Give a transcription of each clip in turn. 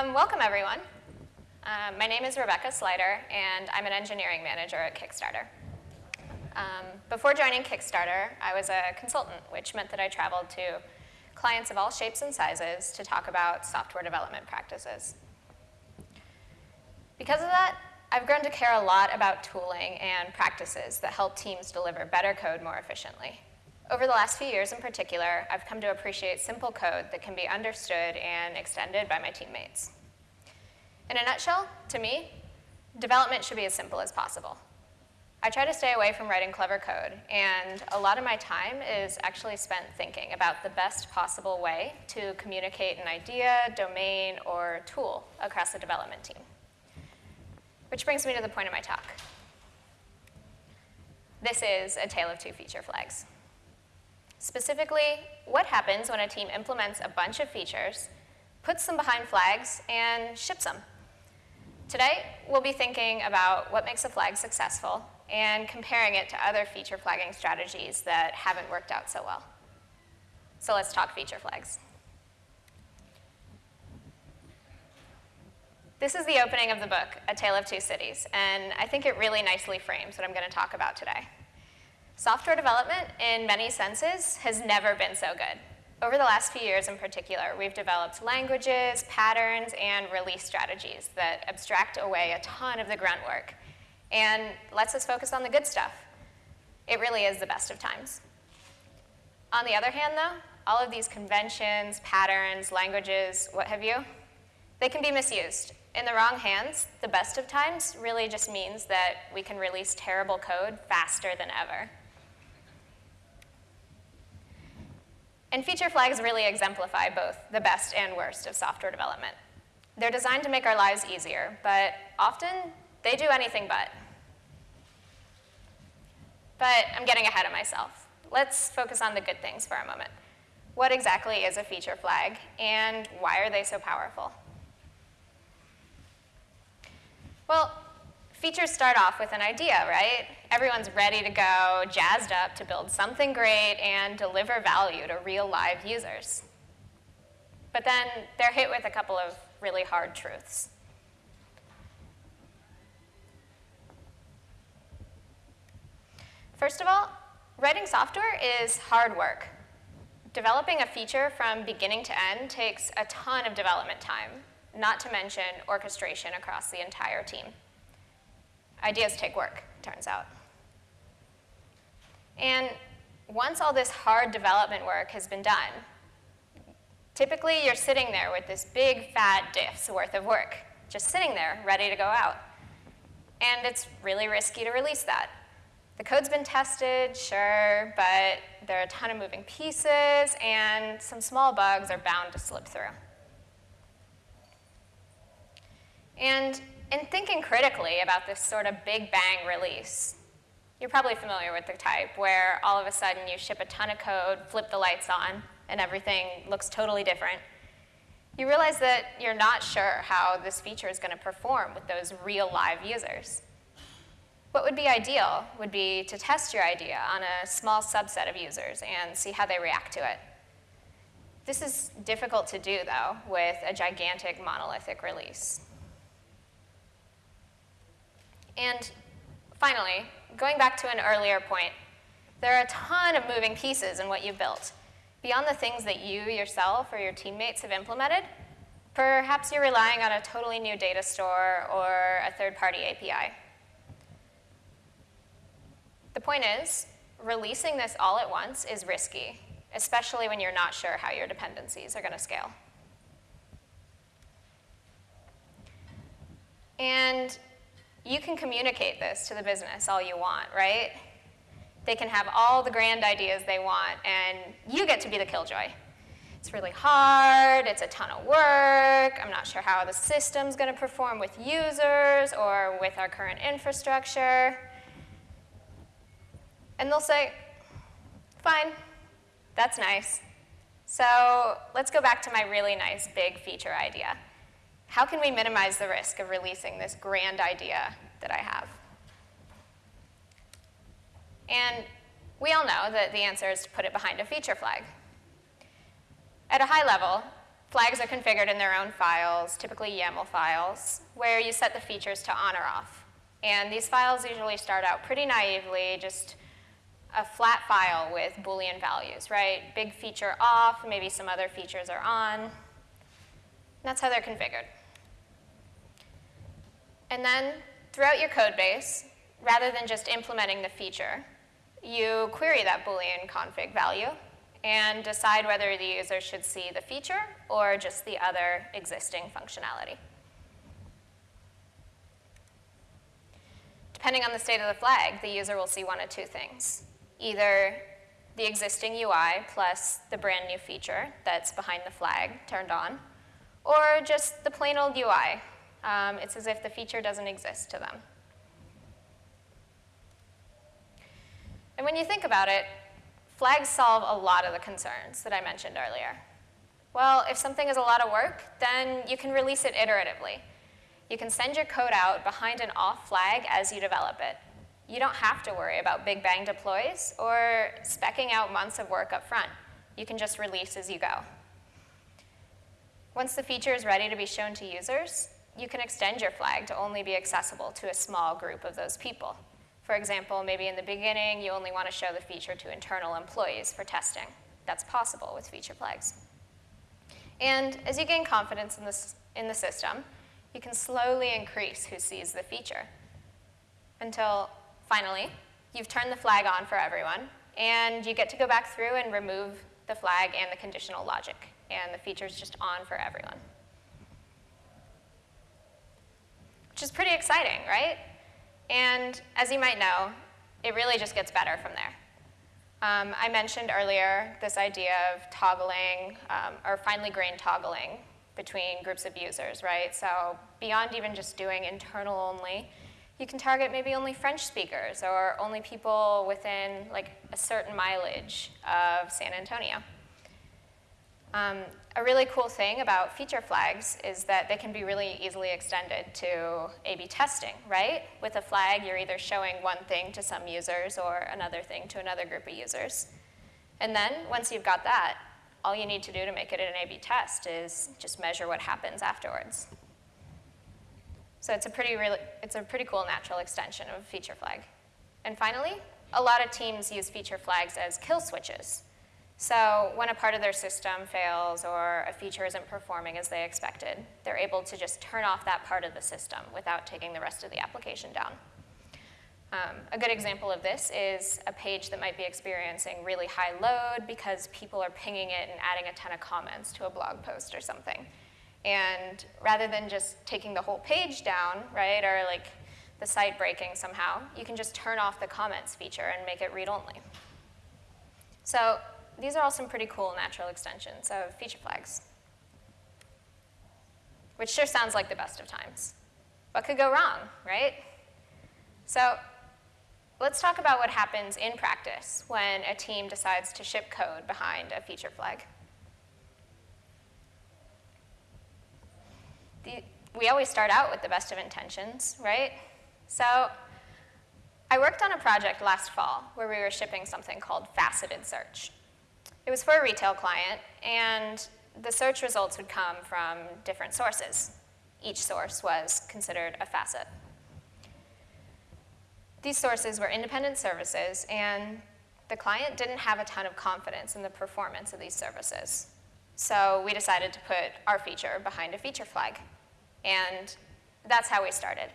Um, welcome, everyone. Um, my name is Rebecca Sliter, and I'm an engineering manager at Kickstarter. Um, before joining Kickstarter, I was a consultant, which meant that I traveled to clients of all shapes and sizes to talk about software development practices. Because of that, I've grown to care a lot about tooling and practices that help teams deliver better code more efficiently. Over the last few years in particular, I've come to appreciate simple code that can be understood and extended by my teammates. In a nutshell, to me, development should be as simple as possible. I try to stay away from writing clever code, and a lot of my time is actually spent thinking about the best possible way to communicate an idea, domain, or tool across the development team. Which brings me to the point of my talk. This is a tale of two feature flags. Specifically, what happens when a team implements a bunch of features, puts them behind flags, and ships them? Today, we'll be thinking about what makes a flag successful and comparing it to other feature flagging strategies that haven't worked out so well. So let's talk feature flags. This is the opening of the book, A Tale of Two Cities, and I think it really nicely frames what I'm going to talk about today. Software development, in many senses, has never been so good. Over the last few years in particular, we've developed languages, patterns, and release strategies that abstract away a ton of the grunt work and lets us focus on the good stuff. It really is the best of times. On the other hand, though, all of these conventions, patterns, languages, what have you, they can be misused in the wrong hands, the best of times really just means that we can release terrible code faster than ever. And feature flags really exemplify both the best and worst of software development. They're designed to make our lives easier, but often they do anything but. But I'm getting ahead of myself. Let's focus on the good things for a moment. What exactly is a feature flag, and why are they so powerful? Well, features start off with an idea, right? Everyone's ready to go, jazzed up to build something great and deliver value to real live users. But then they're hit with a couple of really hard truths. First of all, writing software is hard work. Developing a feature from beginning to end takes a ton of development time, not to mention orchestration across the entire team. Ideas take work, turns out. And once all this hard development work has been done, typically you're sitting there with this big fat diff's worth of work, just sitting there ready to go out. And it's really risky to release that. The code's been tested, sure, but there are a ton of moving pieces and some small bugs are bound to slip through. And in thinking critically about this sort of big bang release, you're probably familiar with the type where all of a sudden you ship a ton of code, flip the lights on, and everything looks totally different. You realize that you're not sure how this feature is going to perform with those real live users. What would be ideal would be to test your idea on a small subset of users and see how they react to it. This is difficult to do, though, with a gigantic monolithic release. And finally, going back to an earlier point, there are a ton of moving pieces in what you've built. Beyond the things that you yourself or your teammates have implemented, perhaps you're relying on a totally new data store or a third-party API. The point is, releasing this all at once is risky, especially when you're not sure how your dependencies are going to scale. And you can communicate this to the business all you want, right? They can have all the grand ideas they want, and you get to be the killjoy. It's really hard, it's a ton of work, I'm not sure how the system's gonna perform with users or with our current infrastructure. And they'll say, fine, that's nice. So let's go back to my really nice big feature idea. How can we minimize the risk of releasing this grand idea that I have? And we all know that the answer is to put it behind a feature flag. At a high level, flags are configured in their own files, typically YAML files, where you set the features to on or off. And these files usually start out pretty naively, just a flat file with Boolean values, right? Big feature off, maybe some other features are on. That's how they're configured. And then throughout your code base, rather than just implementing the feature, you query that Boolean config value and decide whether the user should see the feature or just the other existing functionality. Depending on the state of the flag, the user will see one of two things. Either the existing UI plus the brand new feature that's behind the flag turned on, or just the plain old UI. Um, it's as if the feature doesn't exist to them. And when you think about it, flags solve a lot of the concerns that I mentioned earlier. Well, if something is a lot of work, then you can release it iteratively. You can send your code out behind an off flag as you develop it. You don't have to worry about big bang deploys or specking out months of work up front. You can just release as you go. Once the feature is ready to be shown to users, you can extend your flag to only be accessible to a small group of those people. For example, maybe in the beginning, you only want to show the feature to internal employees for testing. That's possible with feature flags. And as you gain confidence in, this, in the system, you can slowly increase who sees the feature until finally, you've turned the flag on for everyone, and you get to go back through and remove the flag and the conditional logic, and the feature's just on for everyone. Which is pretty exciting, right? And as you might know, it really just gets better from there. Um, I mentioned earlier this idea of toggling, um, or finely grained toggling between groups of users, right? So beyond even just doing internal only, you can target maybe only French speakers or only people within like a certain mileage of San Antonio. Um, a really cool thing about feature flags is that they can be really easily extended to A-B testing, right? With a flag, you're either showing one thing to some users or another thing to another group of users. And then, once you've got that, all you need to do to make it an A-B test is just measure what happens afterwards. So it's a pretty, really, it's a pretty cool natural extension of a feature flag. And finally, a lot of teams use feature flags as kill switches. So when a part of their system fails or a feature isn't performing as they expected, they're able to just turn off that part of the system without taking the rest of the application down. Um, a good example of this is a page that might be experiencing really high load because people are pinging it and adding a ton of comments to a blog post or something. And rather than just taking the whole page down, right, or like the site breaking somehow, you can just turn off the comments feature and make it read-only. So these are all some pretty cool natural extensions of feature flags, which sure sounds like the best of times. What could go wrong, right? So let's talk about what happens in practice when a team decides to ship code behind a feature flag. The, we always start out with the best of intentions, right? So I worked on a project last fall where we were shipping something called faceted search. It was for a retail client, and the search results would come from different sources. Each source was considered a facet. These sources were independent services, and the client didn't have a ton of confidence in the performance of these services. So we decided to put our feature behind a feature flag. And that's how we started.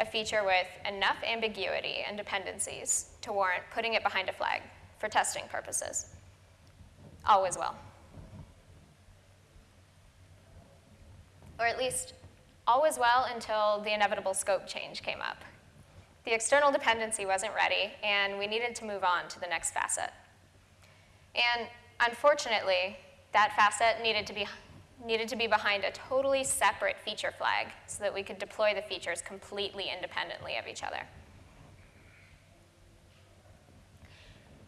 A feature with enough ambiguity and dependencies to warrant putting it behind a flag for testing purposes Oh, all was well. Or at least, all was well until the inevitable scope change came up. The external dependency wasn't ready, and we needed to move on to the next facet. And unfortunately, that facet needed to be, needed to be behind a totally separate feature flag so that we could deploy the features completely independently of each other.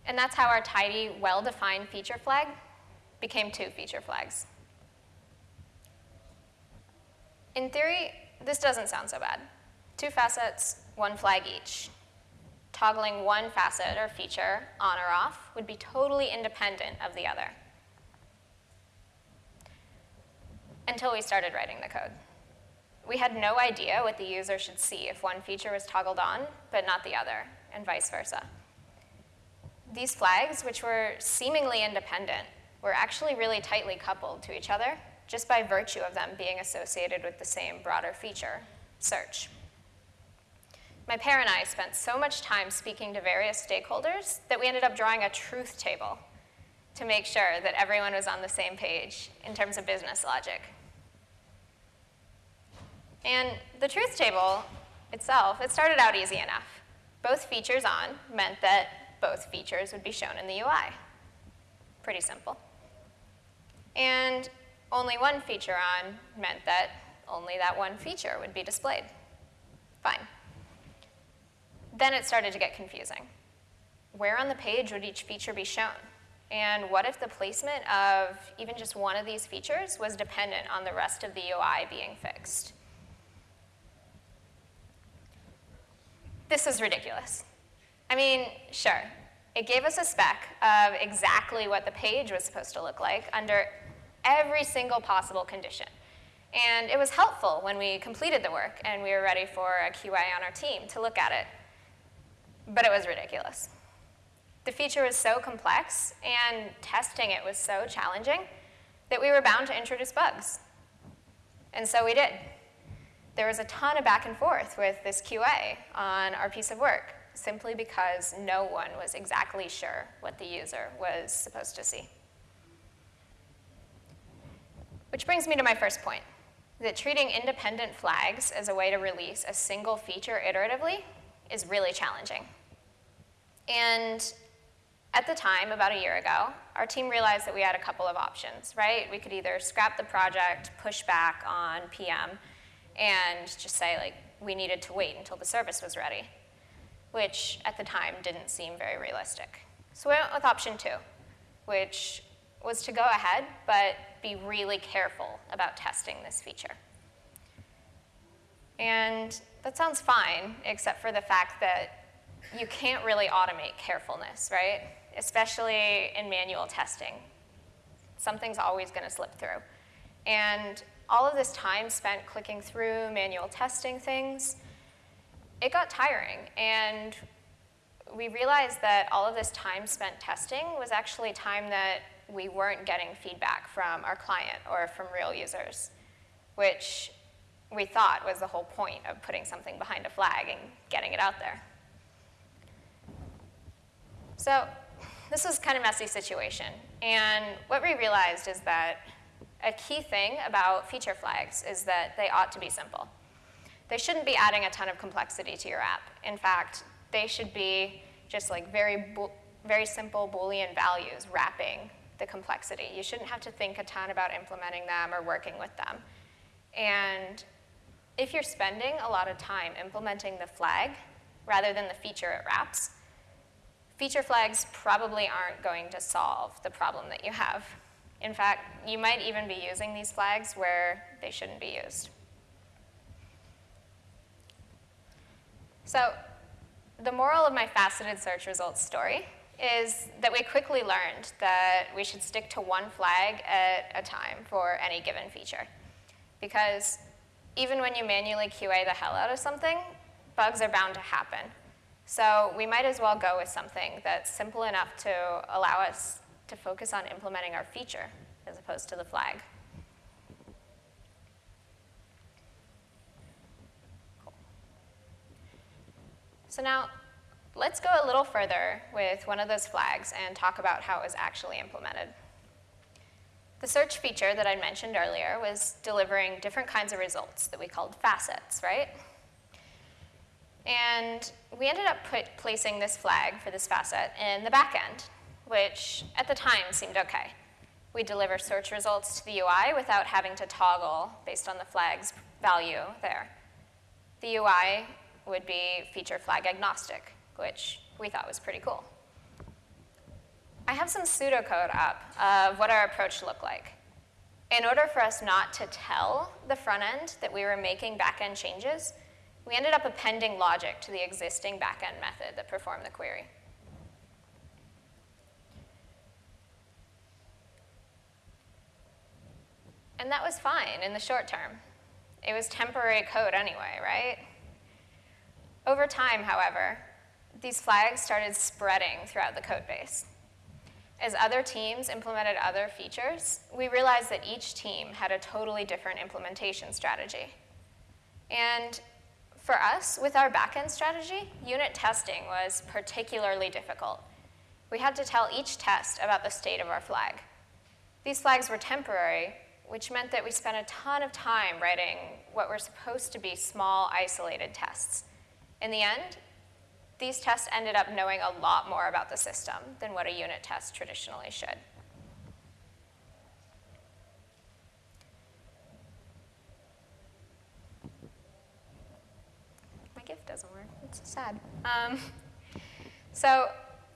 And that's how our tidy, well-defined feature flag became two feature flags. In theory, this doesn't sound so bad. Two facets, one flag each. Toggling one facet or feature on or off would be totally independent of the other. until we started writing the code. We had no idea what the user should see if one feature was toggled on, but not the other, and vice versa. These flags, which were seemingly independent, were actually really tightly coupled to each other just by virtue of them being associated with the same broader feature, search. My pair and I spent so much time speaking to various stakeholders that we ended up drawing a truth table to make sure that everyone was on the same page in terms of business logic. And the truth table itself, it started out easy enough. Both features on meant that both features would be shown in the UI. Pretty simple. And only one feature on meant that only that one feature would be displayed. Fine. Then it started to get confusing. Where on the page would each feature be shown? And what if the placement of even just one of these features was dependent on the rest of the UI being fixed? This is ridiculous. I mean, sure, it gave us a spec of exactly what the page was supposed to look like under every single possible condition. And it was helpful when we completed the work and we were ready for a QA on our team to look at it. But it was ridiculous. The feature was so complex and testing it was so challenging that we were bound to introduce bugs. And so we did. There was a ton of back and forth with this QA on our piece of work simply because no one was exactly sure what the user was supposed to see. Which brings me to my first point, that treating independent flags as a way to release a single feature iteratively is really challenging. And at the time, about a year ago, our team realized that we had a couple of options, right? We could either scrap the project, push back on PM, and just say, like, we needed to wait until the service was ready, which at the time didn't seem very realistic. So we went with option two, which was to go ahead, but be really careful about testing this feature. And that sounds fine, except for the fact that you can't really automate carefulness, right? Especially in manual testing. Something's always going to slip through. And all of this time spent clicking through manual testing things, it got tiring. And we realized that all of this time spent testing was actually time that we weren't getting feedback from our client or from real users, which we thought was the whole point of putting something behind a flag and getting it out there. So this was kind of a messy situation. And what we realized is that a key thing about feature flags is that they ought to be simple. They shouldn't be adding a ton of complexity to your app. In fact, they should be just like very, very simple Boolean values wrapping the complexity. You shouldn't have to think a ton about implementing them or working with them. And if you're spending a lot of time implementing the flag rather than the feature it wraps, feature flags probably aren't going to solve the problem that you have. In fact, you might even be using these flags where they shouldn't be used. So the moral of my faceted search results story is that we quickly learned that we should stick to one flag at a time for any given feature. Because even when you manually QA the hell out of something, bugs are bound to happen. So we might as well go with something that's simple enough to allow us to focus on implementing our feature as opposed to the flag. So now Let's go a little further with one of those flags and talk about how it was actually implemented. The search feature that I mentioned earlier was delivering different kinds of results that we called facets, right? And we ended up put, placing this flag for this facet in the back end, which at the time seemed okay. We deliver search results to the UI without having to toggle based on the flag's value there. The UI would be feature flag agnostic, which we thought was pretty cool. I have some pseudocode up of what our approach looked like. In order for us not to tell the front end that we were making backend changes, we ended up appending logic to the existing backend method that performed the query. And that was fine in the short term. It was temporary code anyway, right? Over time, however, these flags started spreading throughout the code base. As other teams implemented other features, we realized that each team had a totally different implementation strategy. And for us, with our backend strategy, unit testing was particularly difficult. We had to tell each test about the state of our flag. These flags were temporary, which meant that we spent a ton of time writing what were supposed to be small, isolated tests. In the end, these tests ended up knowing a lot more about the system than what a unit test traditionally should. My GIF doesn't work. It's sad. Um, so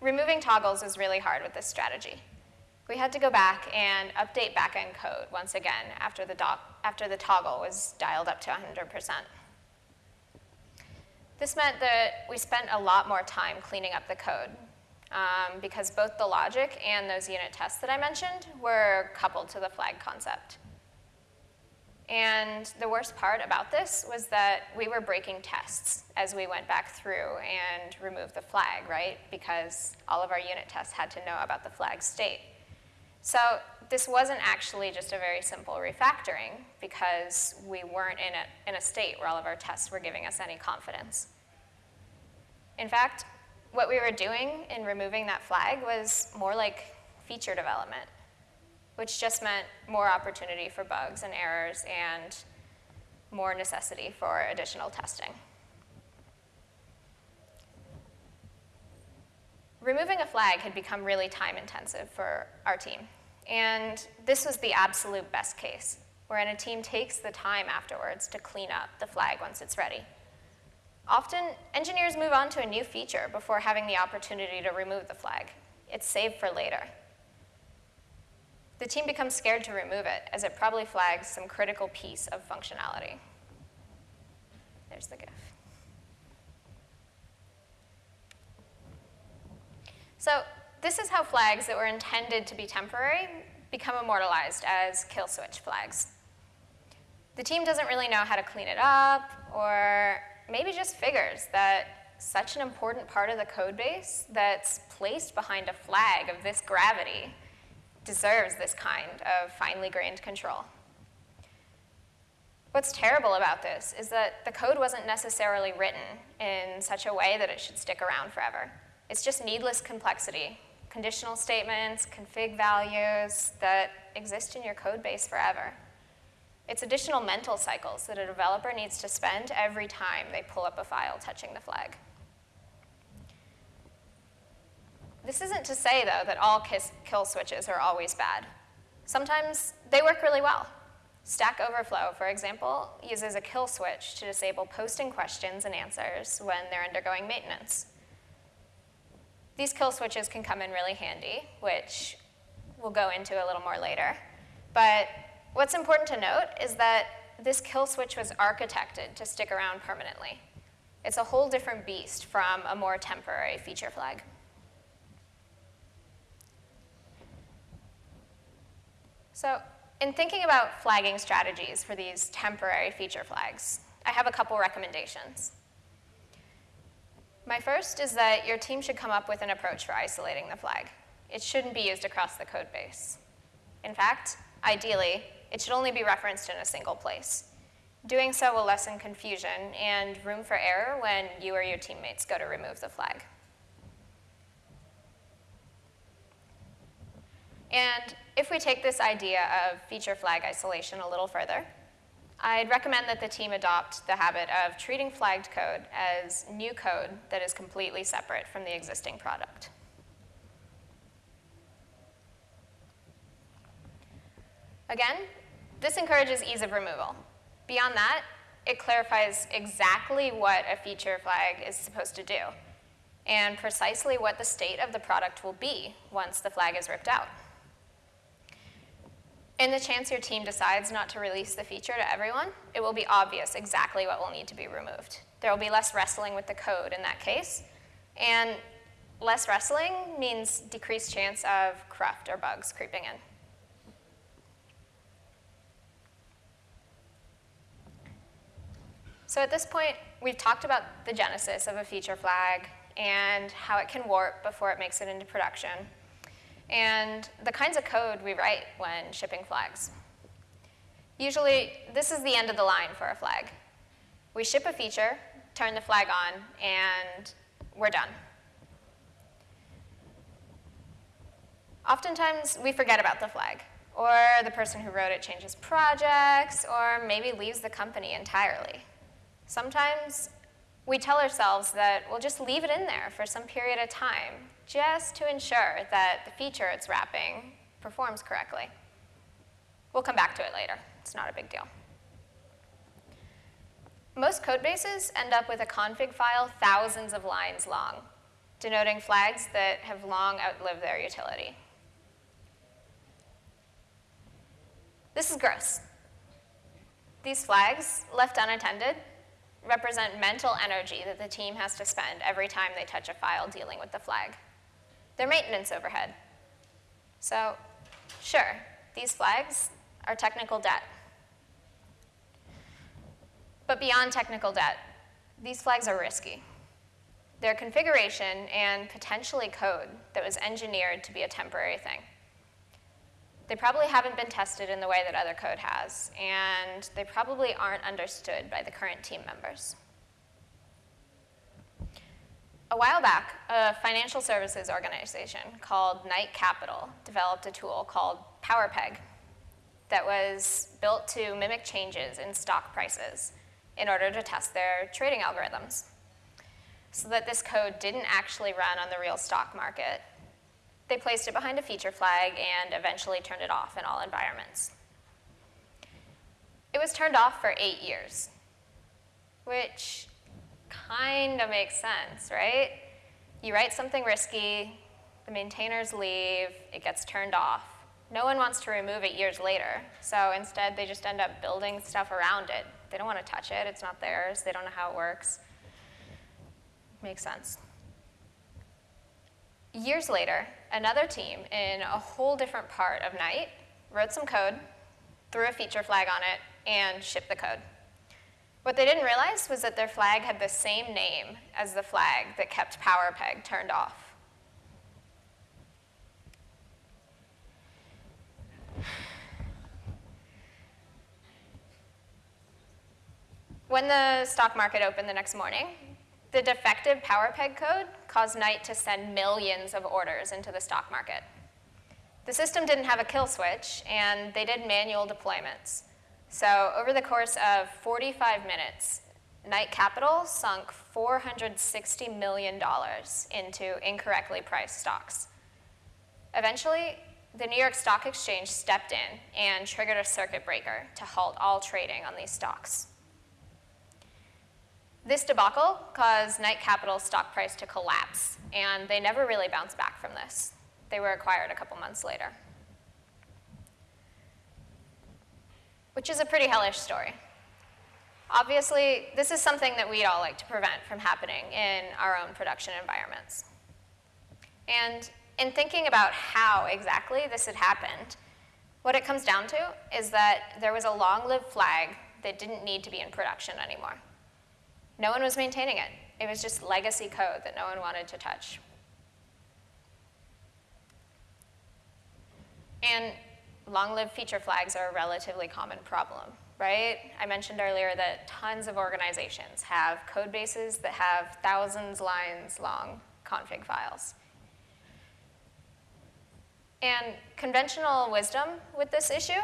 removing toggles is really hard with this strategy. We had to go back and update backend code once again after the, after the toggle was dialed up to 100%. This meant that we spent a lot more time cleaning up the code um, because both the logic and those unit tests that I mentioned were coupled to the flag concept. And the worst part about this was that we were breaking tests as we went back through and removed the flag, right? Because all of our unit tests had to know about the flag state. So this wasn't actually just a very simple refactoring because we weren't in a, in a state where all of our tests were giving us any confidence. In fact, what we were doing in removing that flag was more like feature development, which just meant more opportunity for bugs and errors and more necessity for additional testing. Removing a flag had become really time intensive for our team. And this was the absolute best case, wherein a team takes the time afterwards to clean up the flag once it's ready. Often, engineers move on to a new feature before having the opportunity to remove the flag. It's saved for later. The team becomes scared to remove it, as it probably flags some critical piece of functionality. There's the GIF. So this is how flags that were intended to be temporary become immortalized as kill switch flags. The team doesn't really know how to clean it up, or maybe just figures that such an important part of the code base that's placed behind a flag of this gravity deserves this kind of finely grained control. What's terrible about this is that the code wasn't necessarily written in such a way that it should stick around forever. It's just needless complexity conditional statements, config values that exist in your code base forever. It's additional mental cycles that a developer needs to spend every time they pull up a file touching the flag. This isn't to say, though, that all kill switches are always bad. Sometimes they work really well. Stack Overflow, for example, uses a kill switch to disable posting questions and answers when they're undergoing maintenance. These kill switches can come in really handy, which we'll go into a little more later. But what's important to note is that this kill switch was architected to stick around permanently. It's a whole different beast from a more temporary feature flag. So in thinking about flagging strategies for these temporary feature flags, I have a couple recommendations. My first is that your team should come up with an approach for isolating the flag. It shouldn't be used across the code base. In fact, ideally, it should only be referenced in a single place. Doing so will lessen confusion and room for error when you or your teammates go to remove the flag. And if we take this idea of feature flag isolation a little further, I'd recommend that the team adopt the habit of treating flagged code as new code that is completely separate from the existing product. Again, this encourages ease of removal. Beyond that, it clarifies exactly what a feature flag is supposed to do and precisely what the state of the product will be once the flag is ripped out. In the chance your team decides not to release the feature to everyone, it will be obvious exactly what will need to be removed. There will be less wrestling with the code in that case, and less wrestling means decreased chance of cruft or bugs creeping in. So at this point, we've talked about the genesis of a feature flag and how it can warp before it makes it into production and the kinds of code we write when shipping flags. Usually, this is the end of the line for a flag. We ship a feature, turn the flag on, and we're done. Oftentimes, we forget about the flag, or the person who wrote it changes projects, or maybe leaves the company entirely. Sometimes we tell ourselves that we'll just leave it in there for some period of time, just to ensure that the feature it's wrapping performs correctly. We'll come back to it later. It's not a big deal. Most code bases end up with a config file thousands of lines long, denoting flags that have long outlived their utility. This is gross. These flags, left unattended, represent mental energy that the team has to spend every time they touch a file dealing with the flag. They're maintenance overhead. So, sure, these flags are technical debt. But beyond technical debt, these flags are risky. They're configuration and potentially code that was engineered to be a temporary thing. They probably haven't been tested in the way that other code has, and they probably aren't understood by the current team members. A while back, a financial services organization called Knight Capital developed a tool called PowerPeg that was built to mimic changes in stock prices in order to test their trading algorithms so that this code didn't actually run on the real stock market they placed it behind a feature flag and eventually turned it off in all environments. It was turned off for eight years, which kind of makes sense, right? You write something risky, the maintainers leave, it gets turned off. No one wants to remove it years later, so instead they just end up building stuff around it. They don't want to touch it, it's not theirs, they don't know how it works. Makes sense. Years later, another team in a whole different part of Knight wrote some code, threw a feature flag on it, and shipped the code. What they didn't realize was that their flag had the same name as the flag that kept PowerPeg turned off. When the stock market opened the next morning, the defective PowerPeg code caused Knight to send millions of orders into the stock market. The system didn't have a kill switch, and they did manual deployments. So over the course of 45 minutes, Knight Capital sunk $460 million into incorrectly priced stocks. Eventually, the New York Stock Exchange stepped in and triggered a circuit breaker to halt all trading on these stocks. This debacle caused Knight Capital's stock price to collapse, and they never really bounced back from this. They were acquired a couple months later. Which is a pretty hellish story. Obviously, this is something that we'd all like to prevent from happening in our own production environments. And in thinking about how exactly this had happened, what it comes down to is that there was a long-lived flag that didn't need to be in production anymore. No one was maintaining it. It was just legacy code that no one wanted to touch. And long-lived feature flags are a relatively common problem, right? I mentioned earlier that tons of organizations have code bases that have thousands lines long config files. And conventional wisdom with this issue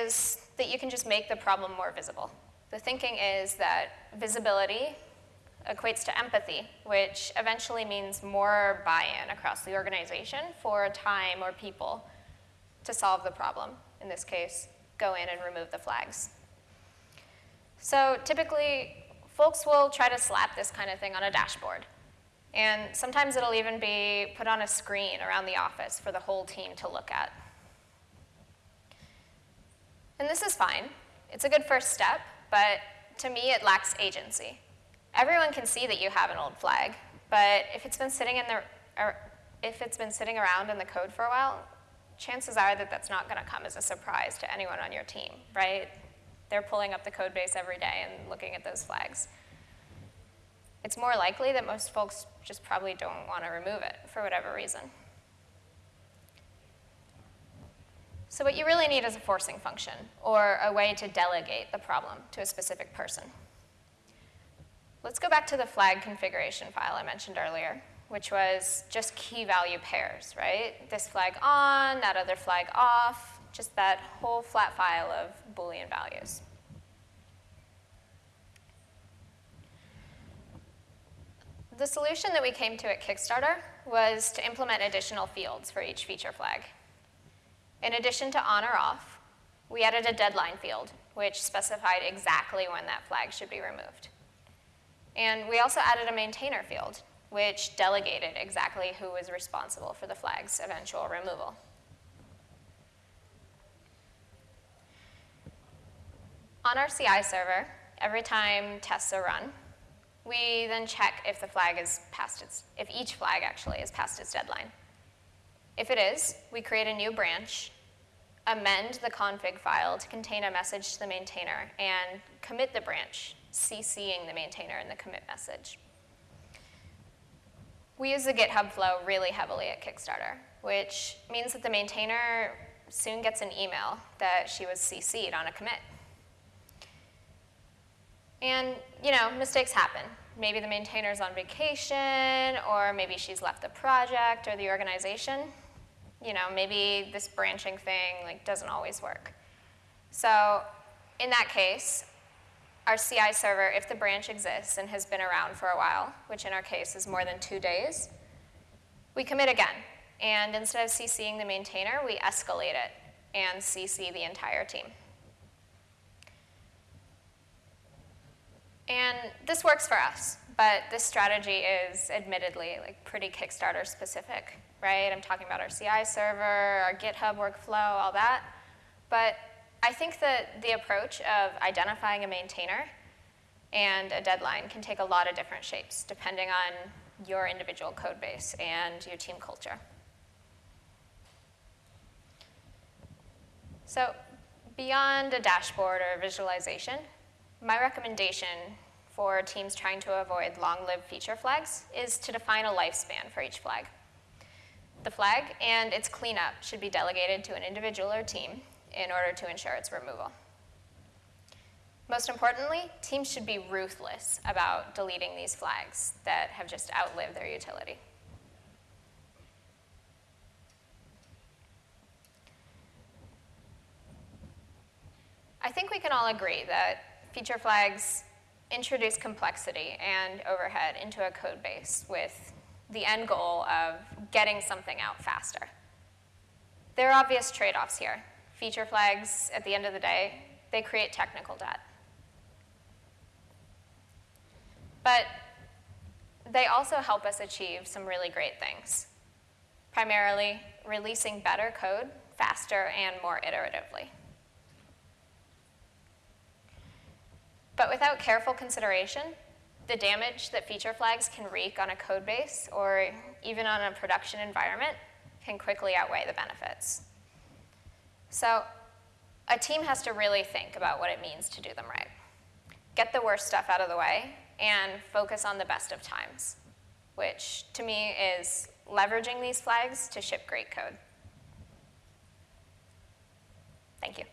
is that you can just make the problem more visible. The thinking is that visibility equates to empathy, which eventually means more buy-in across the organization for time or people to solve the problem. In this case, go in and remove the flags. So typically, folks will try to slap this kind of thing on a dashboard. And sometimes it'll even be put on a screen around the office for the whole team to look at. And this is fine. It's a good first step, but to me, it lacks agency. Everyone can see that you have an old flag, but if it's been sitting in the, if it's been sitting around in the code for a while, chances are that that's not going to come as a surprise to anyone on your team, right? They're pulling up the code base every day and looking at those flags. It's more likely that most folks just probably don't want to remove it for whatever reason. So what you really need is a forcing function, or a way to delegate the problem to a specific person. Let's go back to the flag configuration file I mentioned earlier, which was just key value pairs, right? This flag on, that other flag off, just that whole flat file of Boolean values. The solution that we came to at Kickstarter was to implement additional fields for each feature flag. In addition to on or off, we added a deadline field, which specified exactly when that flag should be removed. And we also added a maintainer field, which delegated exactly who was responsible for the flag's eventual removal. On our CI server, every time tests are run, we then check if the flag is past its, if each flag actually is past its deadline. If it is, we create a new branch, amend the config file to contain a message to the maintainer, and commit the branch, CCing the maintainer in the commit message. We use the GitHub flow really heavily at Kickstarter, which means that the maintainer soon gets an email that she was CC'd on a commit. And, you know, mistakes happen. Maybe the maintainer's on vacation, or maybe she's left the project or the organization. You know, maybe this branching thing like doesn't always work. So in that case, our CI server, if the branch exists and has been around for a while, which in our case is more than two days, we commit again. And instead of CCing the maintainer, we escalate it and CC the entire team. And this works for us, but this strategy is admittedly like pretty Kickstarter specific, right? I'm talking about our CI server, our GitHub workflow, all that. But I think that the approach of identifying a maintainer and a deadline can take a lot of different shapes depending on your individual code base and your team culture. So beyond a dashboard or a visualization, my recommendation for teams trying to avoid long-lived feature flags is to define a lifespan for each flag. The flag and its cleanup should be delegated to an individual or team in order to ensure its removal. Most importantly, teams should be ruthless about deleting these flags that have just outlived their utility. I think we can all agree that feature flags introduce complexity and overhead into a code base with the end goal of getting something out faster. There are obvious trade-offs here. Feature flags, at the end of the day, they create technical debt. But they also help us achieve some really great things, primarily releasing better code faster and more iteratively. But without careful consideration, the damage that feature flags can wreak on a code base or even on a production environment can quickly outweigh the benefits. So a team has to really think about what it means to do them right. Get the worst stuff out of the way and focus on the best of times, which to me is leveraging these flags to ship great code. Thank you.